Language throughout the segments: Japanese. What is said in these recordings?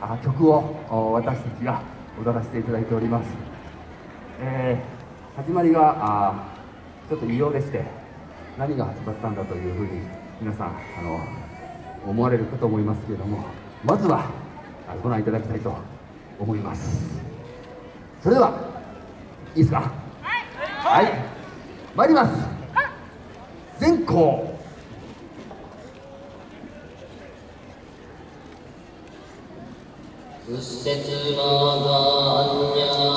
あ曲を私たちが踊らせていただいております、えー、始まりがあちょっと異様でして何が始まったんだというふうに皆さんあの思われるかと思いますけれどもまずはご覧いただきたいと思います。それではいいですか？はい、はい、参ります。全校仏説はがんにゃ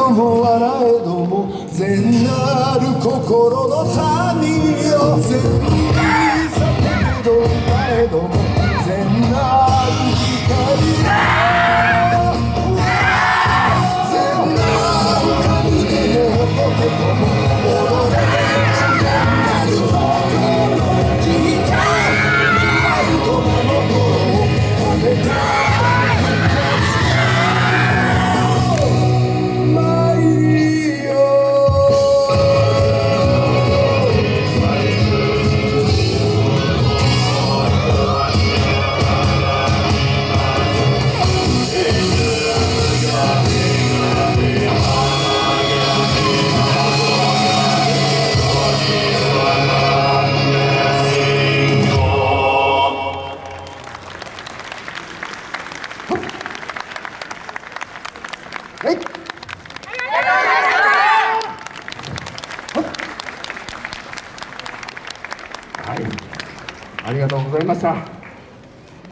くも笑えども善なる心の他人よ。善に叫びどもなえどもいました。